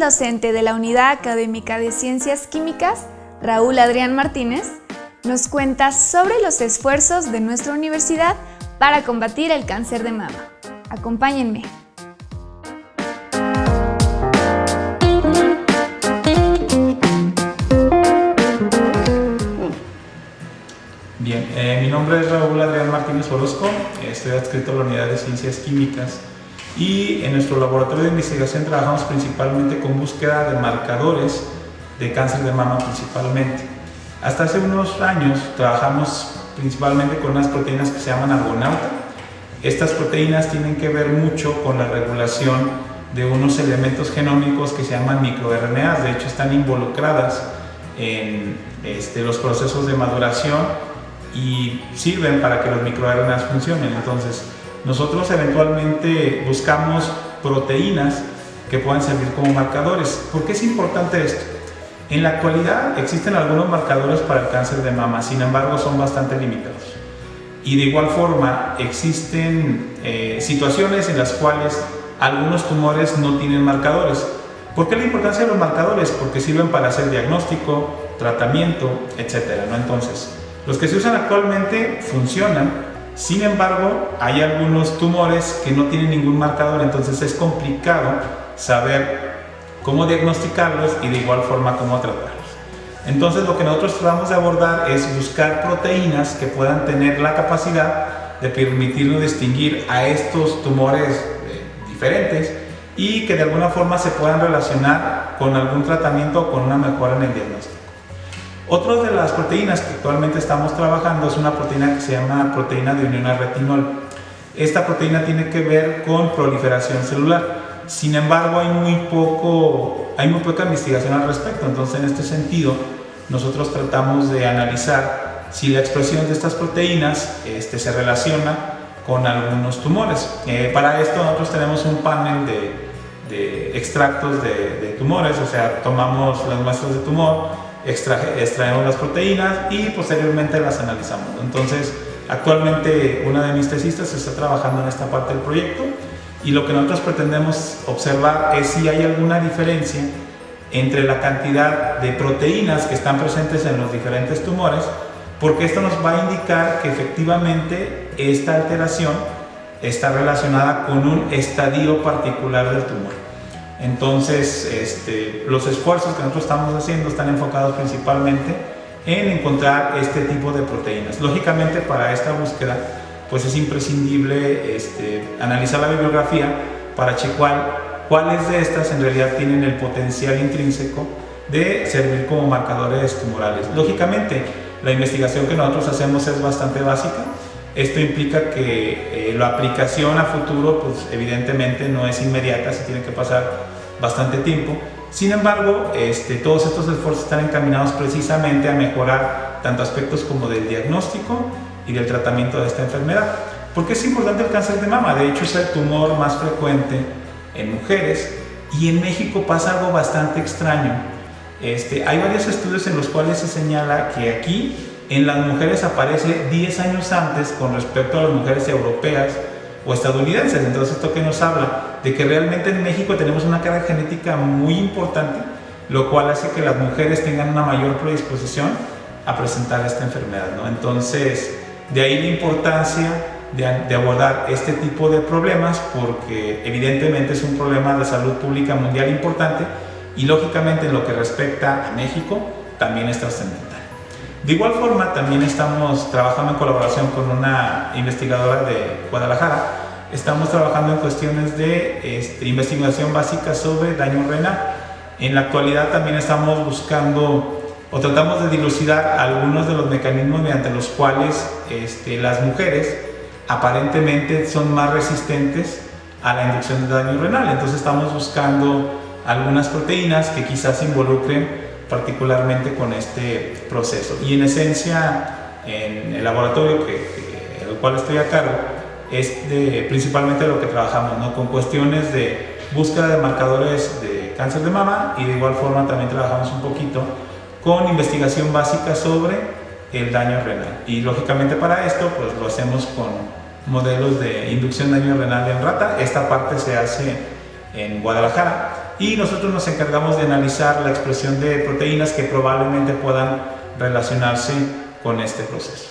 docente de la Unidad Académica de Ciencias Químicas, Raúl Adrián Martínez, nos cuenta sobre los esfuerzos de nuestra universidad para combatir el cáncer de mama. Acompáñenme. Bien, eh, mi nombre es Raúl Adrián Martínez Orozco, estoy adscrito a la Unidad de Ciencias Químicas y en nuestro laboratorio de investigación trabajamos principalmente con búsqueda de marcadores de cáncer de mama principalmente. Hasta hace unos años trabajamos principalmente con unas proteínas que se llaman argonauta. Estas proteínas tienen que ver mucho con la regulación de unos elementos genómicos que se llaman microRNAs, de hecho están involucradas en este, los procesos de maduración y sirven para que los microRNAs funcionen. Entonces, nosotros eventualmente buscamos proteínas que puedan servir como marcadores. ¿Por qué es importante esto? En la actualidad existen algunos marcadores para el cáncer de mama, sin embargo son bastante limitados. Y de igual forma existen eh, situaciones en las cuales algunos tumores no tienen marcadores. ¿Por qué la importancia de los marcadores? Porque sirven para hacer diagnóstico, tratamiento, etc. ¿no? Entonces, los que se usan actualmente funcionan, sin embargo, hay algunos tumores que no tienen ningún marcador, entonces es complicado saber cómo diagnosticarlos y de igual forma cómo tratarlos. Entonces lo que nosotros tratamos de abordar es buscar proteínas que puedan tener la capacidad de permitirnos distinguir a estos tumores eh, diferentes y que de alguna forma se puedan relacionar con algún tratamiento o con una mejora en el diagnóstico. Otra de las proteínas que actualmente estamos trabajando es una proteína que se llama proteína de unión al retinol. Esta proteína tiene que ver con proliferación celular. Sin embargo, hay muy, poco, hay muy poca investigación al respecto. Entonces, en este sentido, nosotros tratamos de analizar si la expresión de estas proteínas este, se relaciona con algunos tumores. Eh, para esto nosotros tenemos un panel de, extractos de, de tumores, o sea, tomamos las muestras de tumor, extraemos las proteínas y posteriormente las analizamos. Entonces, actualmente una de mis tesistas está trabajando en esta parte del proyecto y lo que nosotros pretendemos observar es si hay alguna diferencia entre la cantidad de proteínas que están presentes en los diferentes tumores, porque esto nos va a indicar que efectivamente esta alteración está relacionada con un estadio particular del tumor. Entonces, este, los esfuerzos que nosotros estamos haciendo están enfocados principalmente en encontrar este tipo de proteínas. Lógicamente, para esta búsqueda, pues es imprescindible este, analizar la bibliografía para checar cuáles de estas en realidad tienen el potencial intrínseco de servir como marcadores tumorales. Lógicamente, la investigación que nosotros hacemos es bastante básica, esto implica que eh, la aplicación a futuro, pues evidentemente no es inmediata, se tiene que pasar bastante tiempo. Sin embargo, este, todos estos esfuerzos están encaminados precisamente a mejorar tanto aspectos como del diagnóstico y del tratamiento de esta enfermedad. ¿Por qué es importante el cáncer de mama? De hecho, es el tumor más frecuente en mujeres y en México pasa algo bastante extraño. Este, hay varios estudios en los cuales se señala que aquí en las mujeres aparece 10 años antes con respecto a las mujeres europeas o estadounidenses. Entonces, ¿esto que nos habla? De que realmente en México tenemos una carga genética muy importante, lo cual hace que las mujeres tengan una mayor predisposición a presentar esta enfermedad. ¿no? Entonces, de ahí la importancia de, abordar este tipo de problemas porque evidentemente es un problema de salud pública mundial importante y lógicamente en lo que respecta a México también es trascendental. De igual forma, también estamos trabajando en colaboración con una investigadora de Guadalajara. Estamos trabajando en cuestiones de este, investigación básica sobre daño renal. En la actualidad también estamos buscando o tratamos de dilucidar algunos de los mecanismos mediante los cuales este, las mujeres aparentemente son más resistentes a la inducción de daño renal. Entonces estamos buscando algunas proteínas que quizás involucren particularmente con este proceso. Y en esencia, en el laboratorio que, el cual estoy a cargo, es principalmente lo que trabajamos, ¿no? con cuestiones de búsqueda de marcadores de cáncer de mama y de igual forma también trabajamos un poquito con investigación básica sobre el daño renal. Y lógicamente para esto pues lo hacemos con modelos de inducción de daño renal en rata. Esta parte se hace en Guadalajara y nosotros nos encargamos de analizar la expresión de proteínas que probablemente puedan relacionarse con este proceso.